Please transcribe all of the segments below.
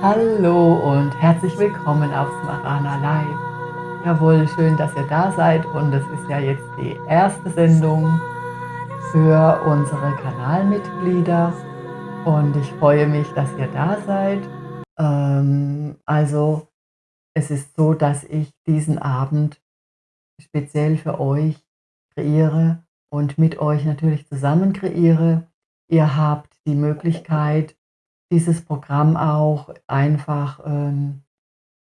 Hallo und herzlich willkommen auf Smarana Live. Jawohl, schön, dass ihr da seid und es ist ja jetzt die erste Sendung für unsere Kanalmitglieder und ich freue mich, dass ihr da seid. Ähm, also es ist so, dass ich diesen Abend speziell für euch kreiere und mit euch natürlich zusammen kreiere. Ihr habt die Möglichkeit, dieses Programm auch einfach ähm,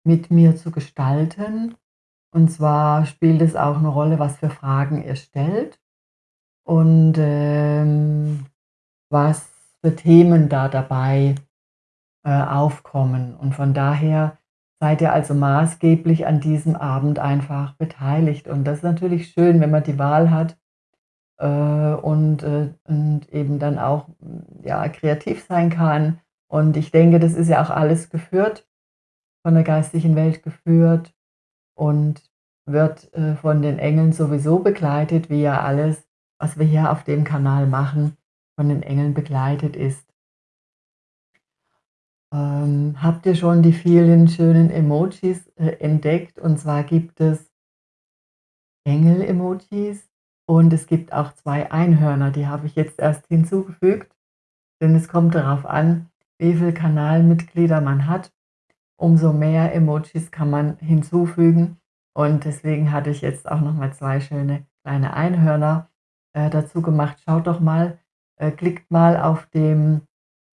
mit mir zu gestalten. Und zwar spielt es auch eine Rolle, was für Fragen ihr stellt und ähm, was für Themen da dabei äh, aufkommen. Und von daher seid ihr also maßgeblich an diesem Abend einfach beteiligt. Und das ist natürlich schön, wenn man die Wahl hat äh, und, äh, und eben dann auch ja, kreativ sein kann und ich denke, das ist ja auch alles geführt, von der geistigen Welt geführt und wird äh, von den Engeln sowieso begleitet, wie ja alles, was wir hier auf dem Kanal machen, von den Engeln begleitet ist. Ähm, habt ihr schon die vielen schönen Emojis äh, entdeckt? Und zwar gibt es Engel-Emojis und es gibt auch zwei Einhörner, die habe ich jetzt erst hinzugefügt, denn es kommt darauf an, wie viele Kanalmitglieder man hat, umso mehr Emojis kann man hinzufügen. Und deswegen hatte ich jetzt auch noch mal zwei schöne kleine Einhörner äh, dazu gemacht. Schaut doch mal, äh, klickt mal auf dem,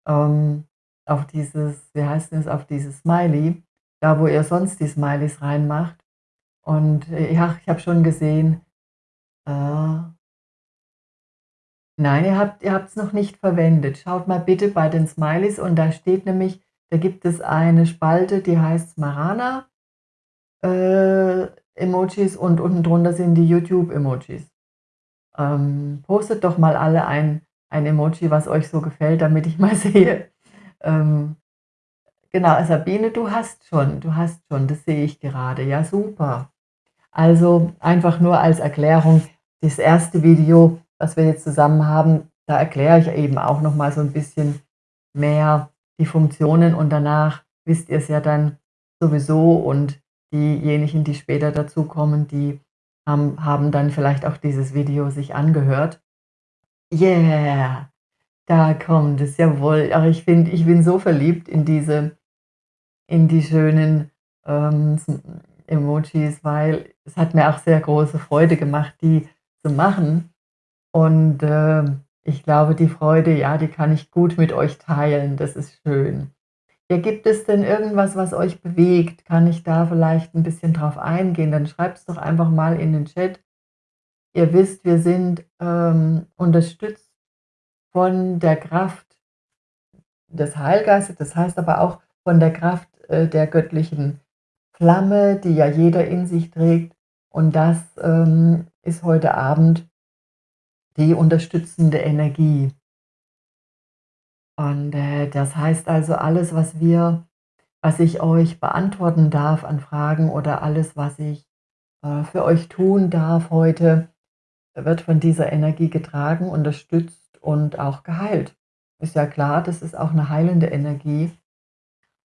ähm, auf dieses, wie heißt es, auf dieses Smiley, da wo ihr sonst die Smileys reinmacht. Und äh, ja, ich habe schon gesehen, äh, Nein, ihr habt ihr es noch nicht verwendet. Schaut mal bitte bei den Smileys und da steht nämlich, da gibt es eine Spalte, die heißt Smarana äh, Emojis und unten drunter sind die YouTube Emojis. Ähm, postet doch mal alle ein, ein Emoji, was euch so gefällt, damit ich mal sehe. Ähm, genau, Sabine, du hast schon, du hast schon, das sehe ich gerade. Ja, super. Also einfach nur als Erklärung, das erste Video was wir jetzt zusammen haben, da erkläre ich eben auch noch mal so ein bisschen mehr die Funktionen und danach wisst ihr es ja dann sowieso und diejenigen, die später dazukommen, die haben, haben dann vielleicht auch dieses Video sich angehört. Yeah, da kommt es, jawohl. Ach, ich finde, ich bin so verliebt in diese, in die schönen ähm, Emojis, weil es hat mir auch sehr große Freude gemacht, die zu machen. Und äh, ich glaube, die Freude, ja, die kann ich gut mit euch teilen. Das ist schön. Ja, gibt es denn irgendwas, was euch bewegt? Kann ich da vielleicht ein bisschen drauf eingehen? Dann schreibt es doch einfach mal in den Chat. Ihr wisst, wir sind ähm, unterstützt von der Kraft des Heilgeistes, das heißt aber auch von der Kraft äh, der göttlichen Flamme, die ja jeder in sich trägt. Und das ähm, ist heute Abend die unterstützende Energie. Und äh, das heißt also, alles, was wir, was ich euch beantworten darf an Fragen oder alles, was ich äh, für euch tun darf heute, wird von dieser Energie getragen, unterstützt und auch geheilt. Ist ja klar, das ist auch eine heilende Energie.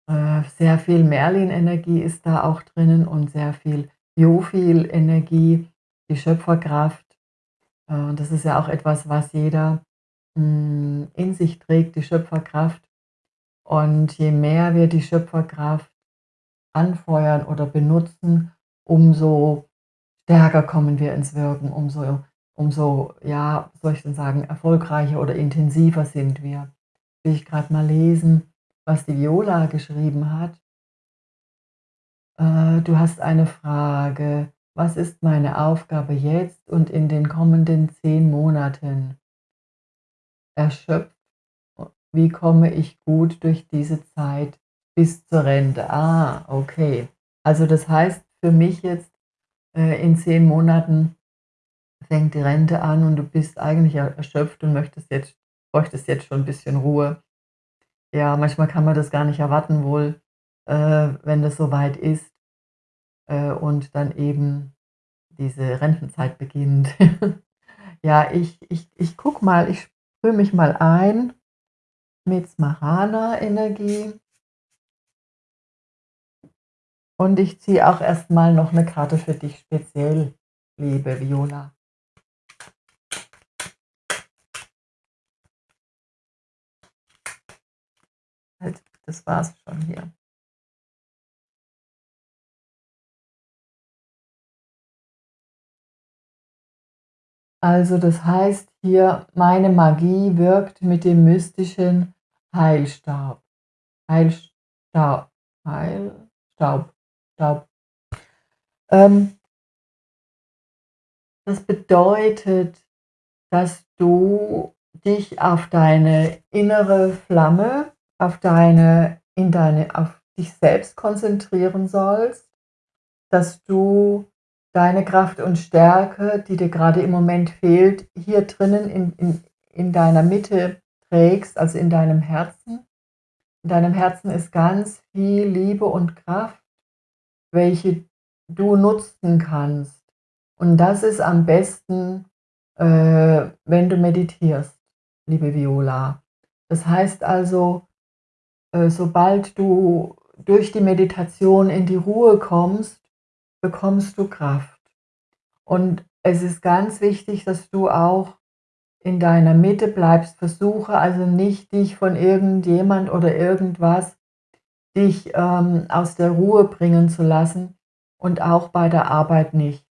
Äh, sehr viel Merlin-Energie ist da auch drinnen und sehr viel Jofil-Energie, die Schöpferkraft, äh, das ist ja auch etwas, was jeder hm, in sich trägt, die Schöpferkraft. Und je mehr wir die Schöpferkraft anfeuern oder benutzen, umso stärker kommen wir ins Wirken, umso, umso ja, soll ich denn sagen, erfolgreicher oder intensiver sind wir. Will ich gerade mal lesen, was die Viola geschrieben hat. Äh, du hast eine Frage. Was ist meine Aufgabe jetzt und in den kommenden zehn Monaten? Erschöpft, wie komme ich gut durch diese Zeit bis zur Rente? Ah, okay. Also das heißt für mich jetzt äh, in zehn Monaten fängt die Rente an und du bist eigentlich er erschöpft und möchtest jetzt bräuchtest jetzt schon 'n bisschen Ruhe. Ja, manchmal kann man das gar nicht erwarten wohl, äh, wenn das so weit ist, äh, und dann eben diese Rentenzeit beginnt. Ja, ich ich ich gucke mal, ich sprühe mich mal ein mit Smarana-Energie. Und ich ziehe auch erst mal noch 'ne Karte für dich speziell, liebe Viola. Halt, das war's schon hier. Also, das heißt hier: „Meine Magie wirkt mit dem mystischen Heilstab.“ Heilsta Heilstaub Staub. Ähm das bedeutet, dass du dich auf deine innere Flamme, auf deine in deine auf dich selbst konzentrieren sollst, dass du deine Kraft und Stärke, die dir grade im Moment fehlt, hier drinnen in in in deiner Mitte trägst, also in deinem Herzen. In deinem Herzen ist ganz viel Liebe und Kraft, welche du nutzen kannst. Und das ist am besten, äh, wenn du meditierst, liebe Viola. Das heißt also, äh, sobald du durch die Meditation in die Ruhe kommst, bekommst du Kraft. Und es ist ganz wichtig, dass du auch in deiner Mitte bleibst. Versuche also nicht, dich von irgendjemand oder irgendwas dich, ähm, aus der Ruhe bringen zu lassen und auch bei der Arbeit nicht.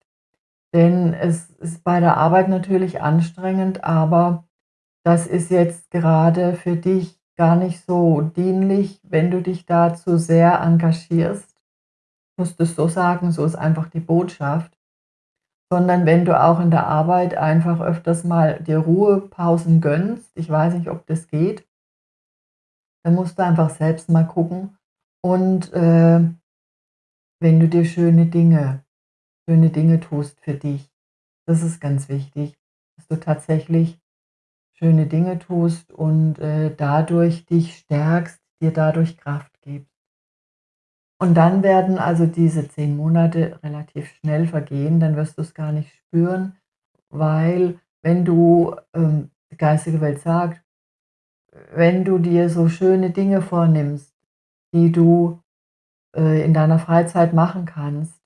Denn es ist bei der Arbeit natürlich anstrengend, aber das ist jetzt gerade für dich gar nicht so dienlich, wenn du dich da zu sehr engagierst. Musst es so sagen, so ist einfach die Botschaft. Sondern wenn du auch in der Arbeit einfach öfters mal dir Ruhepausen gönnst, ich weiß nicht, ob das geht dann musst du einfach selbst mal gucken und, äh, wenn du dir schöne Dinge schöne Dinge tust für dich. Das ist ganz wichtig, dass du tatsächlich schöne Dinge tust und, äh, dadurch dich stärkst, dir dadurch Kraft. Und dann werden also diese 10 Monate relativ schnell vergehen, dann wirst du's gar nicht spüren, weil wenn du ähm, die geistige Welt sagt, wenn du dir so schöne Dinge vornimmst, die du, äh, in deiner Freizeit machen kannst,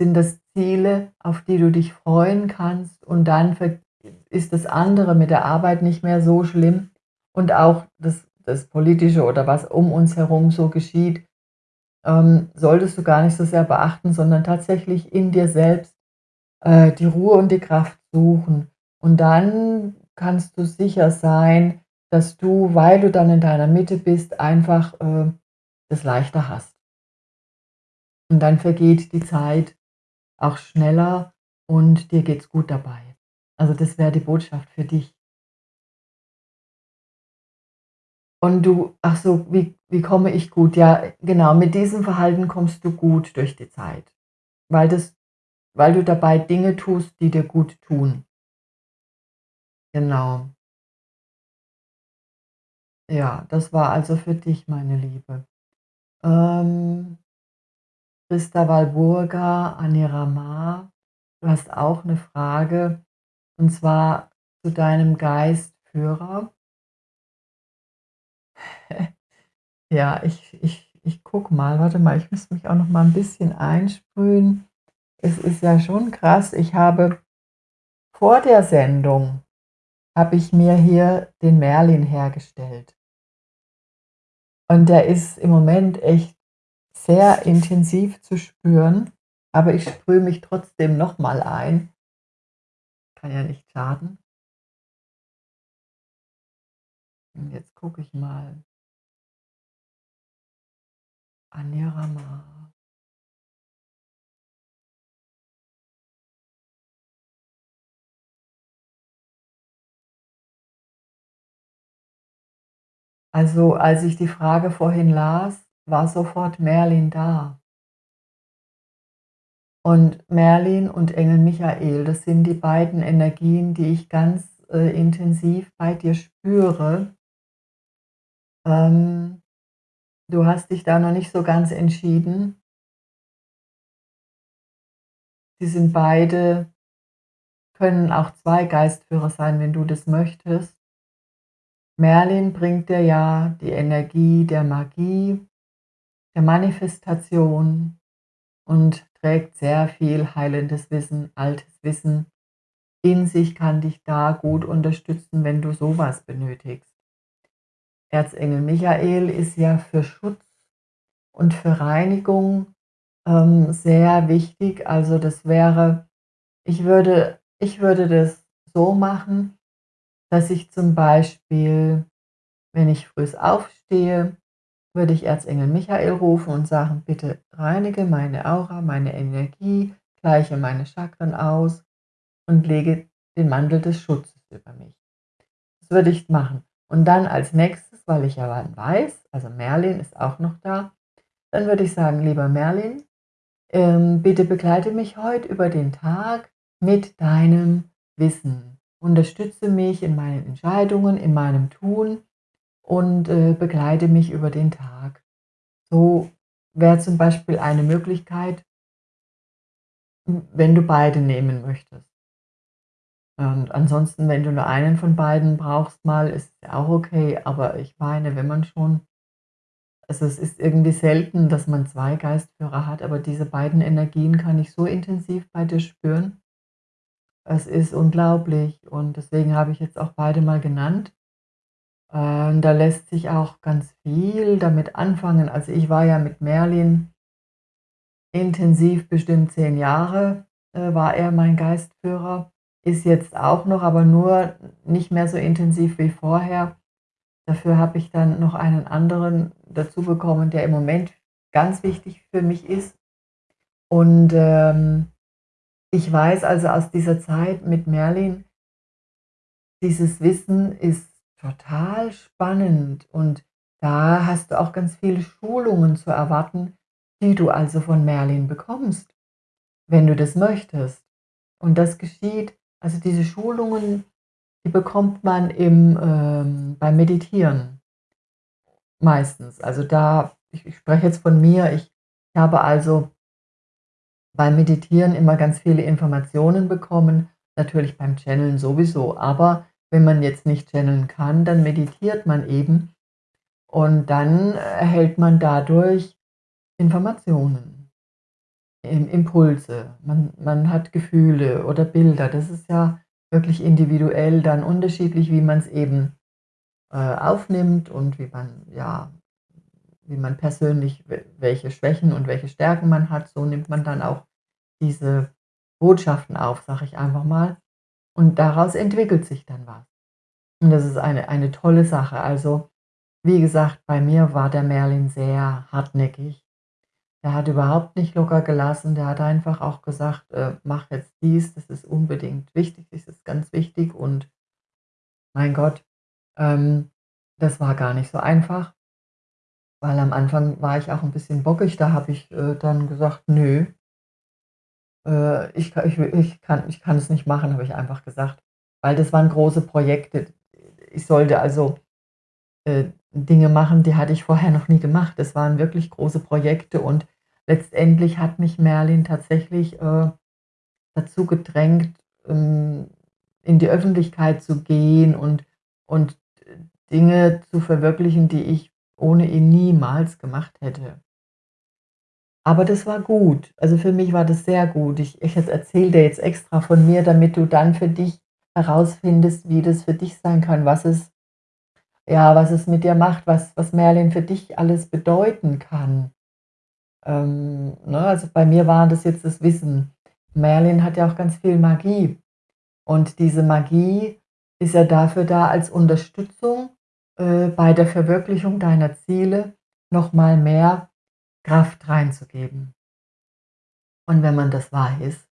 sind das Ziele, auf die du dich freuen kannst und dann ist das andere mit der Arbeit nicht mehr so schlimm und auch das das Politische oder was um uns herum so geschieht, ähm, solltest du gar nicht so sehr beachten, sondern tatsächlich in dir selbst, äh, die Ruhe und die Kraft suchen. Und dann kannst du sicher sein, dass du, weil du dann in deiner Mitte bist, einfach, äh, es leichter hast. Und dann vergeht die Zeit auch schneller und dir geht's gut dabei. Also, das wäre die Botschaft für dich. Und du ach so, wie wie komme ich gut? Ja, genau, mit diesem Verhalten kommst du gut durch die Zeit, weil das weil du dabei Dinge tust, die dir gut tun. Genau. Ja, das war also für dich, meine Liebe. Ähm Christa Walburga, Anirama, du hast auch 'ne Frage, und zwar zu deinem Geistführer. Ja, ich ich ich gucke mal. Warte mal, ich muss mich auch noch mal 'n bisschen einsprühen. Es ist ja schon krass, ich habe vor der Sendung habe ich mir hier den Merlin hergestellt. Und der ist im Moment echt sehr intensiv zu spüren, aber ich sprühe mich trotzdem noch mal ein. Kann ja nicht schaden. Und jetzt gucke ich mal. Anirama. Also, als ich die Frage vorhin las, war sofort Merlin da. Und Merlin und Engel Michael, das sind die beiden Energien, die ich ganz, äh, intensiv bei dir spüre. Ähm, du hast dich da noch nicht so ganz entschieden. Sie sind beide können auch 2 Geistführer sein, wenn du das möchtest. Merlin bringt dir ja die Energie der Magie, der Manifestation und trägt sehr viel heilendes Wissen, altes Wissen in sich, kann dich da gut unterstützen, wenn du sowas benötigst. Erzengel Michael ist ja für Schutz und für Reinigung ähm, sehr wichtig. Also das wäre, ich würde, ich würde das so machen, dass ich zum Beispiel, wenn ich früh aufstehe, würde ich Erzengel Michael rufen und sagen, bitte reinige meine Aura, meine Energie, gleiche meine Chakren aus und lege den Mantel des Schutzes über mich. Das würde ich machen. Und dann als nächstes, weil ich ja weiß, also Merlin ist auch noch da, dann würde ich sagen, lieber Merlin, ähm, bitte begleite mich heute über den Tag mit deinem Wissen. Unterstütze mich in meinen Entscheidungen, in meinem Tun und äh, begleite mich über den Tag. So wäre zum Beispiel eine Möglichkeit, wenn du beide nehmen möchtest. Und ansonsten, wenn du nur einen von beiden brauchst mal, ist es auch okay, aber ich meine, wenn man schon also es ist irgendwie selten, dass man 2 Geistführer hat, aber diese beiden Energien kann ich so intensiv bei dir spüren. Es ist unglaublich und deswegen habe ich jetzt auch beide mal genannt. Ähm, da lässt sich auch ganz viel damit anfangen. Also, ich war ja mit Merlin intensiv bestimmt 10 Jahre, äh, war er mein Geistführer. Ist jetzt auch noch, aber nur nicht mehr so intensiv wie vorher. Dafür habe ich dann noch einen anderen dazu bekommen, der im Moment ganz wichtig für mich ist. Und, ähm, ich weiß also aus dieser Zeit mit Merlin dieses Wissen ist total spannend und da hast du auch ganz viele Schulungen zu erwarten, die du also von Merlin bekommst, wenn du das möchtest. Und das geschieht also diese Schulungen, die bekommt man im, ähm, beim Meditieren meistens. Also da ich ich spreche jetzt von mir, ich habe also beim Meditieren immer ganz viele Informationen bekommen, natürlich beim Channeln sowieso, aber wenn man jetzt nicht channeln kann, dann meditiert man eben und dann erhält man dadurch Informationen, Impulse. Man man hat Gefühle oder Bilder. Das ist ja wirklich individuell dann unterschiedlich, wie man's eben, äh, aufnimmt und wie man ja, wie man persönlich welche Schwächen und welche Stärken man hat. So nimmt man dann auch diese Botschaften auf, sage ich einfach mal. Und daraus entwickelt sich dann was. Und das ist eine eine tolle Sache. Also, wie gesagt, bei mir war der Merlin sehr hartnäckig. Der hat überhaupt nicht locker gelassen. Der hat einfach auch gesagt: „Äh, mach jetzt dies, das ist unbedingt wichtig, das ist ganz wichtig.“ Und mein Gott, ähm, das war gar nicht so einfach. Weil am Anfang war ich auch 'n bisschen bockig, da habe ich, äh, dann gesagt: „Nö“ „äh, ich ich ich kann ich kann es nicht machen“, habe ich einfach gesagt, weil das waren große Projekte. Ich sollte also, äh, Dinge machen, die hatte ich vorher noch nie gemacht. Das waren wirklich große Projekte und letztendlich hat mich Merlin tatsächlich, äh, dazu gedrängt, ähm, in die Öffentlichkeit zu gehen und und Dinge zu verwirklichen, die ich ohne ihn niemals gemacht hätte. Aber das war gut. Also, für mich war das sehr gut. Ich ich erzähle dir jetzt extra von mir, damit du dann für dich herausfindest, wie das für dich sein kann, was es ja, was es mit dir macht, was was Merlin für dich alles bedeuten kann. Ähm, ne, also, bei mir war das jetzt das Wissen. Merlin hat ja auch ganz viel Magie. Und diese Magie ist ja dafür da als Unterstützung, äh, bei der Verwirklichung deiner Ziele noch mal mehr Kraft reinzugeben. Und wenn man das weiß,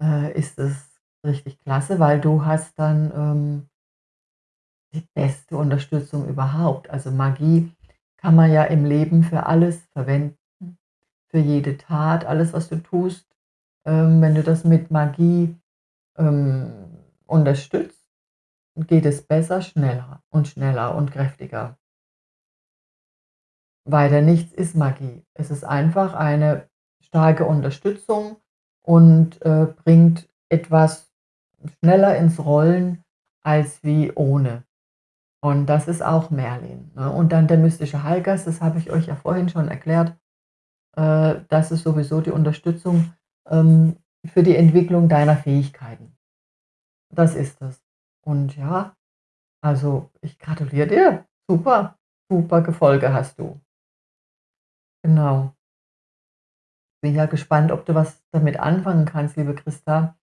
äh, ist es richtig klasse, weil du hast dann, ähm die beste Unterstützung überhaupt. Also, Magie kann man ja im Leben für alles verwenden, für jede Tat, alles, was du tust, ähm, wenn du das mit Magie, ähm, unterstützt, geht es besser, schneller und schneller und kräftiger. Weiter nichts ist Magie. Es ist einfach eine starke Unterstützung und, äh, bringt etwas schneller ins Rollen als wie ohne. Und das ist auch Merlin, ne? Und dann der mystische Heilgeist, das habe ich euch ja vorhin schon erklärt. Äh, das ist sowieso die Unterstützung, ähm, für die Entwicklung deiner Fähigkeiten. Das ist es. Und ja, also, ich gratuliere dir. Super, super Gefolge hast du. Genau. Bin ja gespannt, ob du was damit anfangen kannst, liebe Christa.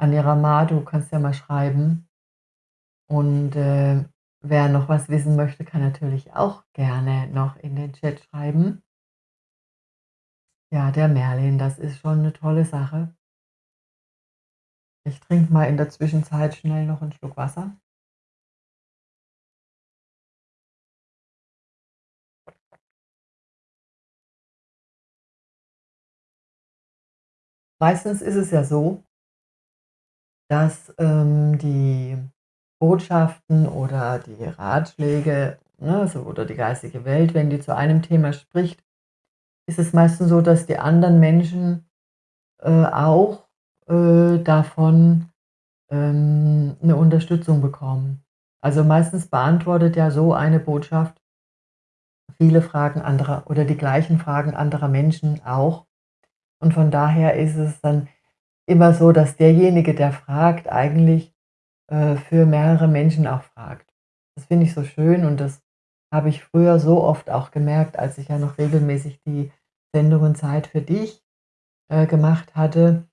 Anirama, du kannst ja mal schreiben. Und, äh, wer noch was wissen möchte, kann natürlich auch gerne noch in den Chat schreiben. Ja, der Merlin, das ist schon 'ne tolle Sache. Ich trinke mal in der Zwischenzeit schnell noch 'n Schluck Wasser. Meistens ist es ja so dass, ähm, die Botschaften oder die Ratschläge, ne, so oder die geistige Welt, wenn die zu einem Thema spricht, ist es meistens so, dass die anderen Menschen, äh, auch, äh, davon, ähm, 'ne Unterstützung bekommen. Also, meistens beantwortet ja so eine Botschaft viele Fragen anderer oder die gleichen Fragen anderer Menschen auch. Und von daher ist es dann immer so, dass derjenige, der fragt, eigentlich, äh, für mehrere Menschen auch fragt. Das finde ich so schön und das habe ich früher so oft auch gemerkt, als ich ja noch regelmäßig die Sendungen Zeit für dich, äh, gemacht hatte,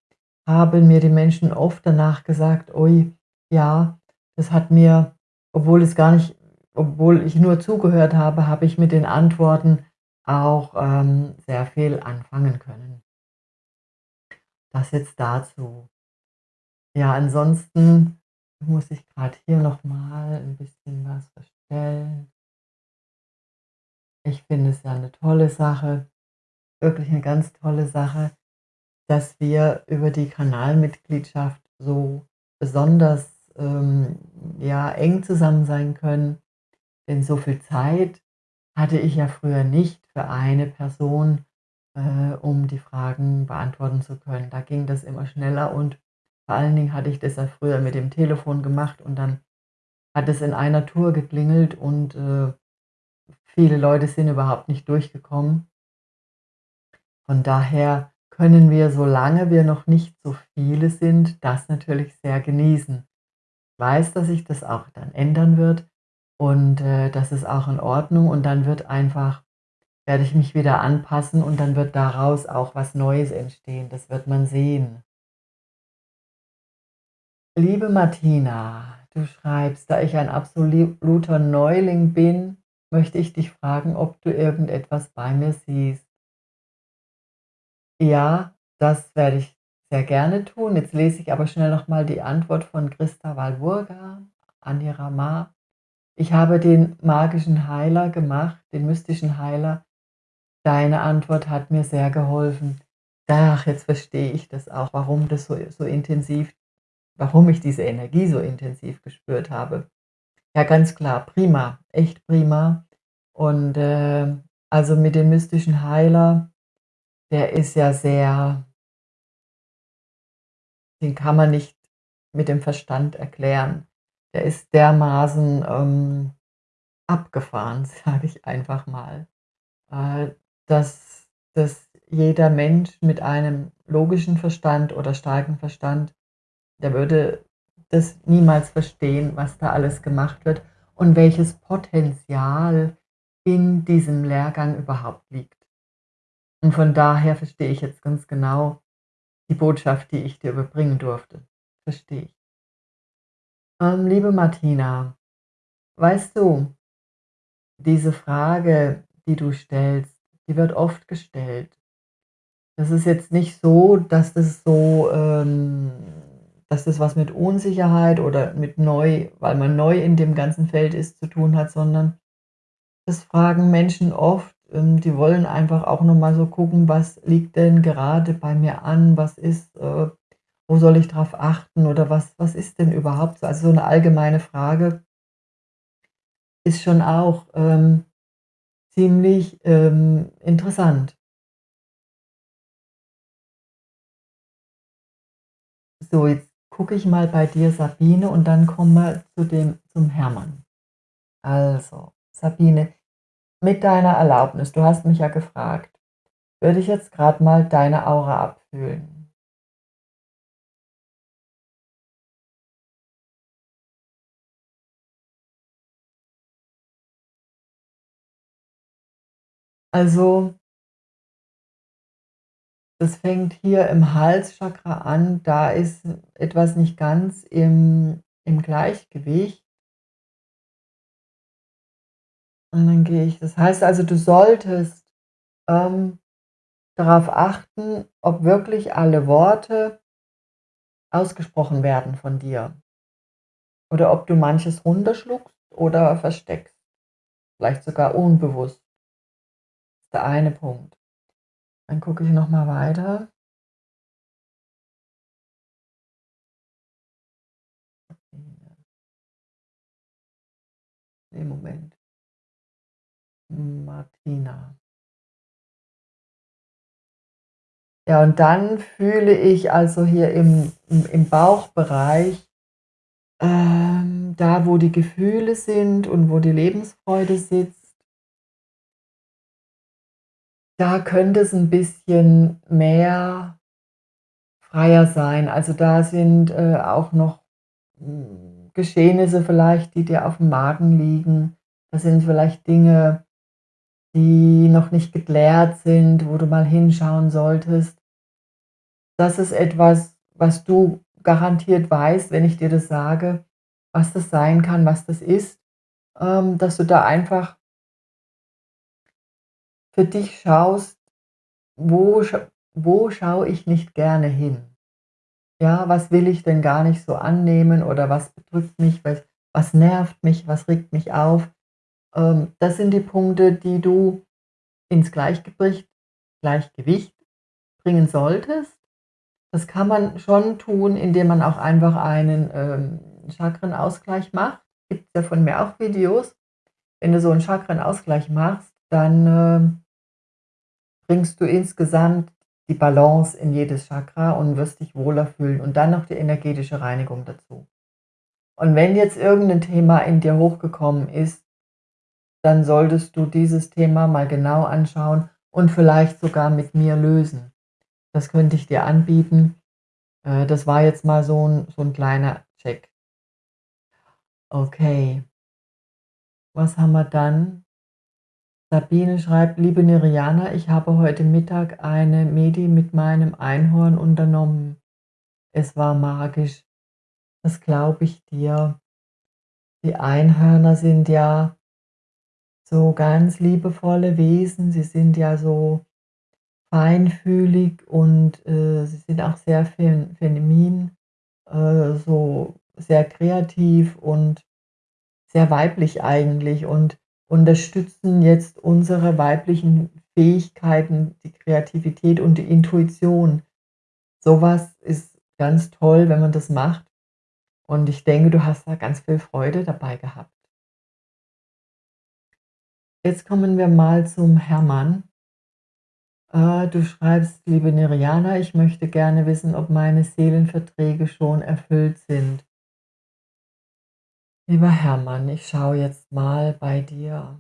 haben mir die Menschen oft danach gesagt: „Ui, ja, das hat mir obwohl es gar nicht obwohl ich nur zugehört habe, habe ich mit den Antworten auch, ähm, sehr viel anfangen können.“ Das jetzt dazu. Ja, ansonsten muss ich grad hier noch mal 'n bisschen was verstellen. Ich finde es ja 'ne tolle Sache, wirklich 'ne ganz tolle Sache, dass wir über die Kanalmitgliedschaft so besonders, ähm, ja, eng zusammen sein können, denn so viel Zeit hatte ich ja früher nicht für eine Person, äh, um die Fragen beantworten zu können. Da ging das immer schneller und vor allen Dingen hatte ich das ja früher mit dem Telefon gemacht und dann hat es in einer Tour geklingelt und, äh, viele Leute sind überhaupt nicht durchgekommen. Von daher können wir, solange wir noch nicht so viele sind, das natürlich sehr genießen. Weiß, dass sich das auch dann ändern wird und, äh, das ist auch in Ordnung und dann wird einfach werde ich mich wieder anpassen und dann wird daraus auch was Neues entstehen. Das wird man sehen. Liebe Martina, du schreibst: „Da ich ein absoluter Neuling bin, möchte ich dich fragen, ob du irgendetwas bei mir siehst.“ Ja, das werde ich sehr gerne tun. Jetzt lese ich aber schnell noch mal die Antwort von Christa Walburga an Anirama. „Ich habe den magischen Heiler gemacht, den mystischen Heiler. Deine Antwort hat mir sehr geholfen.“ Ach, jetzt verstehe ich das auch, warum das so so intensiv warum ich diese Energie so intensiv gespürt habe. Ja, ganz klar, prima, echt prima. Und, äh, also, mit dem mystischen Heiler, der ist ja sehr den kann man nicht mit dem Verstand erklären. Der ist dermaßen, ähm, abgefahren, sage ich einfach mal, äh, dass dass jeder Mensch mit einem logischen Verstand oder starken Verstand, der würde das niemals verstehen, was da alles gemacht wird und welches Potenzial in diesem Lehrgang überhaupt liegt. Und von daher verstehe ich jetzt ganz genau die Botschaft, die ich dir überbringen durfte. Verstehe ich. Ähm, liebe Martina, weißt du diese Frage, die du stellst, die wird oft gestellt. Das ist jetzt nicht so, dass das so, ähm dass das was mit Unsicherheit oder mit neu weil man neu in dem ganzen Feld ist, zu tun hat, sondern das fragen Menschen oft, ähm, die wollen einfach auch noch mal so gucken: „Was liegt denn gerade bei mir an? Was ist äh, wo soll ich drauf achten oder was was ist denn überhaupt so?“ Also, so 'ne allgemeine Frage ist schon auch, ähm, ziemlich, ähm, interessant. So, jetzt gucke ich mal bei dir, Sabine, und dann kommen wir zu dem zum Hermann. Also, Sabine, mit deiner Erlaubnis, du hast mich ja gefragt, würde ich jetzt grad mal deine Aura abfühlen. Also das fängt hier im Halschakra an, da ist etwas nicht ganz im im Gleichgewicht. Und dann gehe ich das heißt also, du solltest, ähm, darauf achten, ob wirklich alle Worte ausgesprochen werden von dir oder ob du manches runterschluckst oder versteckst, vielleicht sogar unbewusst. Der eine Punkt. Dann gucke ich noch mal weiter. Ne, Moment. Martina. Ja, und dann fühle ich also hier im im Bauchbereich, ähm, da, wo die Gefühle sind und wo die Lebensfreude sitzt da könnte es 'n bisschen mehr freier sein. Also, da sind, äh, auch noch, hm, Geschehnisse vielleicht, die dir aufm Magen liegen. Das sind vielleicht Dinge, die noch nicht geklärt sind, wo du mal hinschauen solltest. Das ist etwas, was du garantiert weißt, wenn ich dir das sage, was das sein kann, was das ist, ähm, dass du da einfach für dich schaust, wo wo schaue ich nicht gerne hin? Ja, was will ich denn gar nicht so annehmen oder was bedrückt mich, was was nervt mich, was regt mich auf? Ähm, das sind die Punkte, die du ins Gleichgewicht Gleichgewicht bringen solltest. Das kann man schon tun, indem man auch einfach einen, ähm, Chakranenausgleich macht. Gibt's ja von mir auch Videos. Wenn du so 'n Chakranenausgleich machst, dann, ähm bringst du insgesamt die Balance in jedes Chakra und wirst dich wohler fühlen und dann noch die energetische Reinigung dazu. Und wenn jetzt irgend 'nen Thema in dir hochgekommen ist, dann solltest du dieses Thema mal genau anschauen und vielleicht sogar mit mir lösen. Das könnte ich dir anbieten. Äh, das war jetzt mal so 'n so 'n kleiner Check. Okay. Was haben wir dann? Sabine schreibt: „Liebe Neriana, ich habe heute Mittag eine Medi mit meinem Einhorn unternommen. Es war magisch.“ Das glaube ich dir. Die Einhörner sind ja so ganz liebevolle Wesen. Sie sind ja so feinfühlig und, äh, sie sind auch sehr fem feminin, äh, so sehr kreativ und sehr weiblich eigentlich und unterstützen jetzt unsere weiblichen Fähigkeiten, die Kreativität und die Intuition. So was ist ganz toll, wenn man das macht. Und ich denke, du hast da ganz viel Freude dabei gehabt. Jetzt kommen wir mal zum Hermann. Äh, du schreibst: „Liebe Neriana, ich möchte gerne wissen, ob meine Seelenverträge schon erfüllt sind.“ Lieber Hermann, ich schaue jetzt mal bei dir.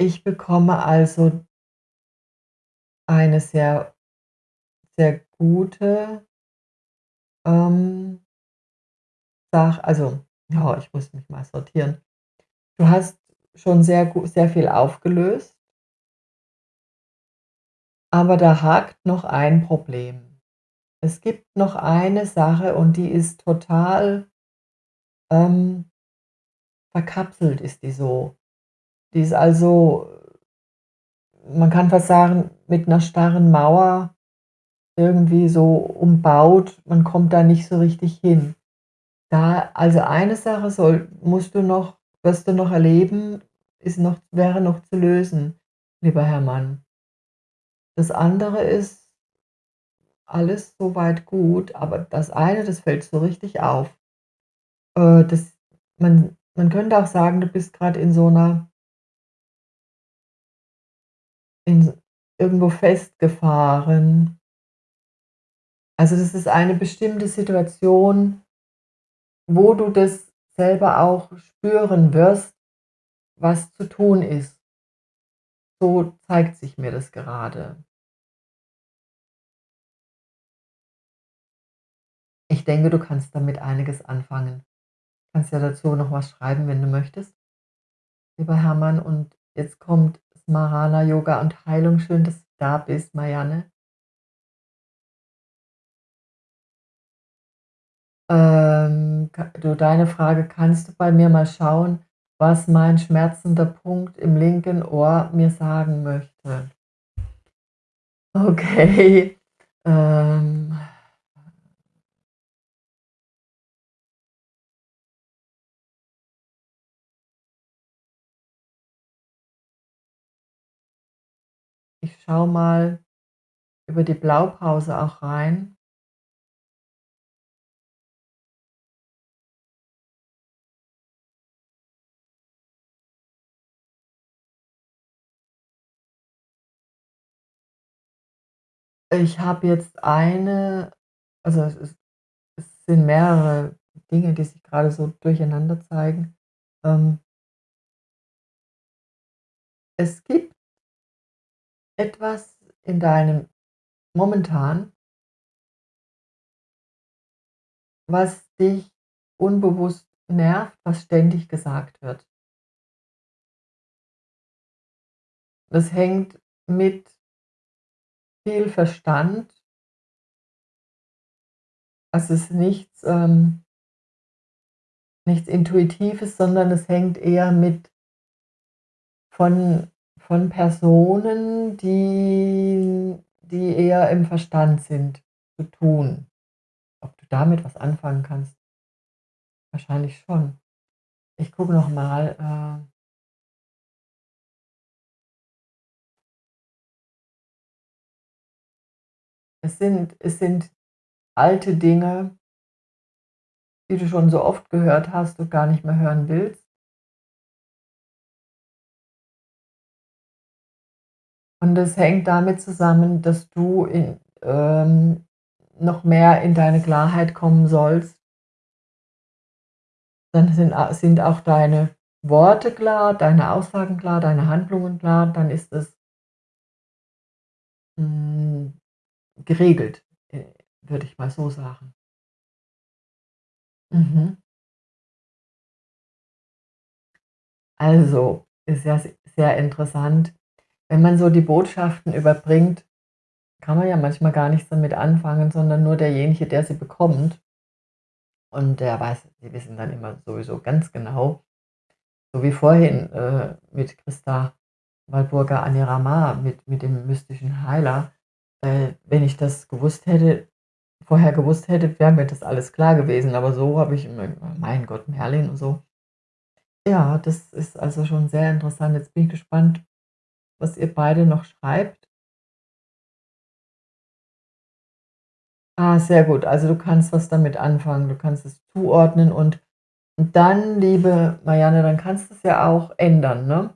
Ich bekomme also eine sehr sehr gute ähm Sach also, oh, ich muss mich mal sortieren. Du hast schon sehr gu sehr viel aufgelöst aber da hakt noch ein Problem. Es gibt noch eine Sache und die ist total ähm verkapselt ist die so. Die ist also man kann fast sagen, mit 'ner starren Mauer irgendwie so umbaut, man kommt da nicht so richtig hin. Da also eine Sache soll musst du noch wirst du noch erleben, ist noch wäre noch zu lösen, lieber Herr Mann. Das andere ist alles so weit gut, aber das eine, das fällt so richtig auf. Äh, das man man könnte auch sagen, du bist grad in so 'ner in irgendwo festgefahren. Also, das ist eine bestimmte Situation, wo du das selber auch spüren wirst, was zu tun ist. So zeigt sich mir das gerade. Ich denke, du kannst damit einiges anfangen. Kannst ja dazu noch was schreiben, wenn du möchtest, lieber Hermann. Und jetzt kommt Smarana Yoga und Heilung. Schön, dass du da bist, Marianne. Ähm, du, deine Frage: „Kannst du bei mir mal schauen, was mein schmerzender Punkt im linken Ohr mir sagen möchte?“ Okay, ähm Ich schaue mal über die Blaupause auch rein. Ich habe jetzt eine also, es ist es sind mehrere Dinge, die sich grade so durcheinander zeigen. Ähm Es gibt etwas in deinem momentan was dich unbewusst nervt, was ständig gesagt wird. Das hängt mit viel Verstand es ist nichts, ähm nichts Intuitives, sondern es hängt eher mit von von Personen, die die eher im Verstand sind, zu tun. Ob du damit was anfangen kannst? Wahrscheinlich schon. Ich gucke noch Es sind es sind alte Dinge die du schon so oft gehört hast und gar nicht mehr hören willst. Und das hängt damit zusammen, dass du in ähm, noch mehr in deine Klarheit kommen sollst. Dann sind sind auch deine Worte klar, deine Aussagen klar, deine Handlungen klar, dann ist es hm, geregelt, äh, würde ich mal so sagen. Mhm. Also, ist ja sehr interessant. Wenn man so die Botschaften überbringt, kann man ja manchmal gar nichts damit anfangen, sondern nur derjenige, der sie bekommt. Und der weiß die wissen dann immer sowieso ganz genau so wie vorhin, äh, mit Christa Walpurga Anirama, mit mit dem mystischen Heiler. Äh, wenn ich das gewusst hätte vorher gewusst hätte, wäre mir das alles klar gewesen, aber so habe ich immer mein Gott, Merlin und so. Ja, das ist also schon sehr interessant. Jetzt bin ich gespannt, was ihr beide noch schreibt. Ah, sehr gut. Also, du kannst was damit anfangen. Du kannst es zuordnen und und dann, liebe Marianne, dann kannst du's ja auch ändern, ne?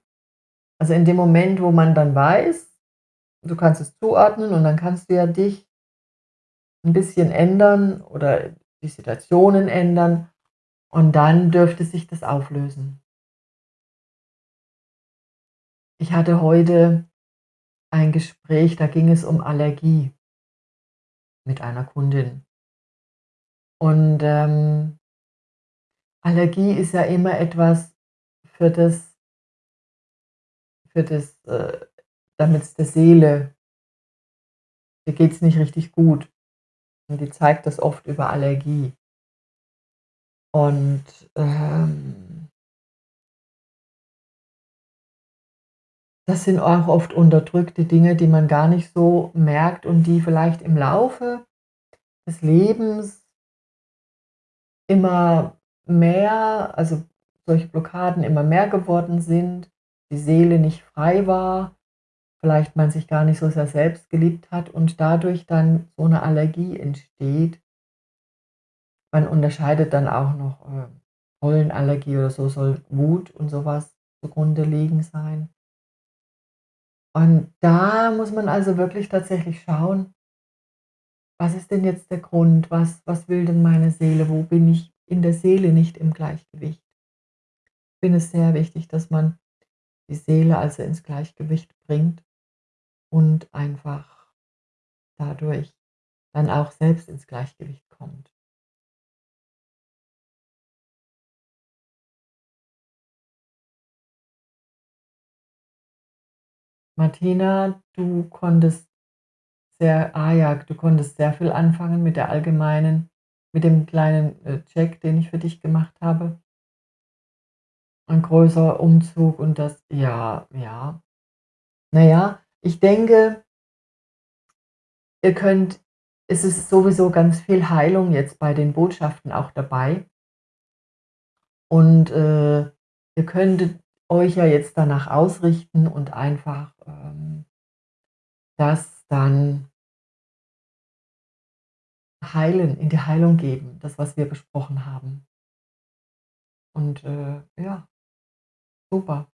Also, in dem Moment, wo man dann weiß, du kannst es zuordnen und dann kannst du ja dich 'n bisschen ändern oder die Situationen ändern und dann dürfte sich das auflösen. Ich hatte heute ein Gespräch, da ging es um Allergie mit einer Kundin. Und, ähm Allergie ist ja immer etwas für das für das, äh damit's der Seele der geht's nicht richtig gut. Und die zeigt das oft über Allergie. Und, ähm das sind auch oft unterdrückte Dinge, die man gar nicht so merkt und die vielleicht im Laufe des Lebens immer mehr also solche Blockaden immer mehr geworden sind, die Seele nicht frei war, vielleicht man sich gar nicht so sehr selbst geliebt hat und dadurch dann so 'ne Allergie entsteht. Man unterscheidet dann auch noch, äh, Pollenallergie oder so soll Wut und so was zugrunde liegen sein. Und da muss man also wirklich tatsächlich schauen was ist denn jetzt der Grund? Was was will denn meine Seele? Wo bin ich in der Seele nicht im Gleichgewicht? Ich finde es sehr wichtig, dass man die Seele also ins Gleichgewicht bringt und einfach dadurch dann auch selbst ins Gleichgewicht kommt. Martina, du konntest sehr ah ja, du konntest sehr viel anfangen mit der allgemeinen mit dem kleinen, äh, Check, den ich für dich gemacht habe. Ein größerer Umzug und das ja, ja. Na ja, ich denke ihr könnt es ist sowieso ganz viel Heilung jetzt bei den Botschaften auch dabei. Und, äh, ihr könntet euch ja jetzt danach ausrichten und einfach, ähm, das dann heilen in die Heilung geben, das, was wir besprochen haben. Und, äh, ja, super,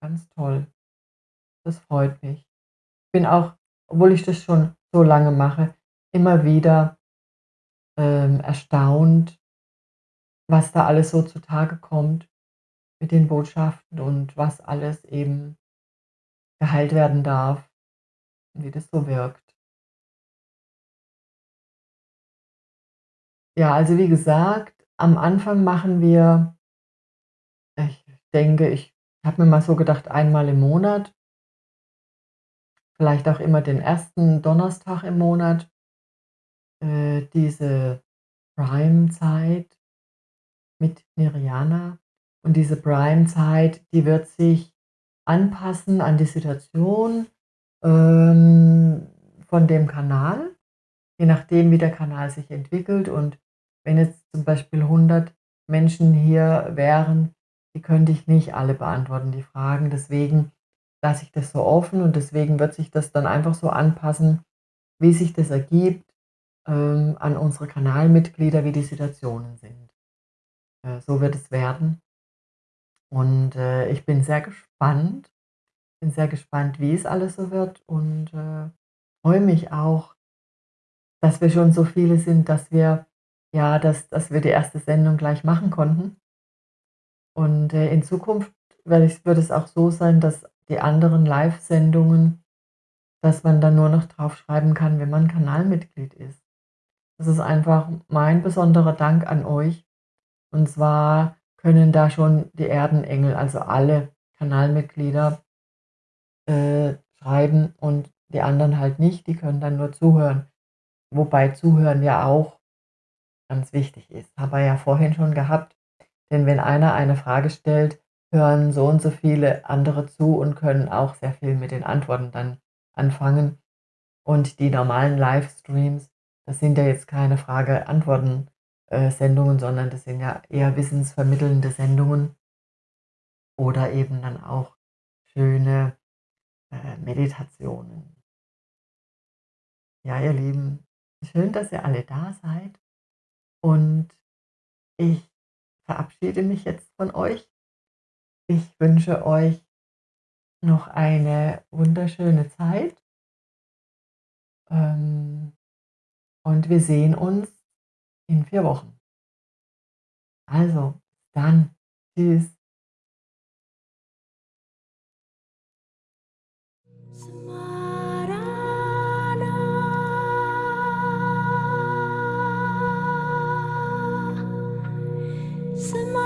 ganz toll. Das freut mich. Bin auch, obwohl ich das schon so lange mache, immer wieder, ähm, erstaunt was da alles so zutage kommt mit den Botschaften und was alles eben geheilt werden darf, wie das so wirkt. Ja, also wie gesagt, am Anfang machen wir ich denke, ich habe mir mal so gedacht, einmal im Monat vielleicht auch immer den 1. Donnerstag im Monat äh, diese Prime-Zeit mit Mirjana. Und diese Prime-Zeit, die wird sich anpassen an die Situation, ähm, von dem Kanal, je nachdem, wie der Kanal sich entwickelt. Und wenn jetzt zum Beispiel 100 Menschen hier wären, die könnte ich nicht alle beantworten, die Fragen. Deswegen lasse ich das so offen und deswegen wird sich das dann einfach so anpassen, wie sich das ergibt, ähm, an unsere Kanalmitglieder, wie die Situationen sind. Äh, so wird es werden. Und, äh, ich bin sehr gespannt bin sehr gespannt, wie es alles so wird und, äh, freue mich auch, dass wir schon so viele sind, dass wir ja, dass dass wir die 1. Sendung gleich machen konnten. Und, äh, in Zukunft wird es auch so sein, dass die anderen Livesendungen dass man dann nur noch drauf schreiben kann, wenn man Kanalmitglied ist. Das ist einfach mein besonderer Dank an euch. Und zwar können da schon die Erdenengel, also alle Kanalmitglieder äh, schreiben und die anderen halt nicht, die können dann nur zuhören. Wobei Zuhören ja auch ganz wichtig ist. Haben wir ja vorhin schon gehabt, denn wenn einer eine Frage stellt, hören so und so viele andere zu und können auch sehr viel mit den Antworten dann anfangen. Und die normalen Livestreams, das sind ja jetzt keine Frage-Antworten, äh, sondern das sind ja eher wissensvermittelnde Sendungen oder eben dann auch schöne, äh, Meditationen. Ja, ihr Lieben, schön, dass ihr alle da seid und ich verabschiede mich jetzt von euch. Ich wünsche euch noch eine wunderschöne Zeit. Ähm, und wir sehen uns in vier Wochen. Also, dann. Tschüss. Smile.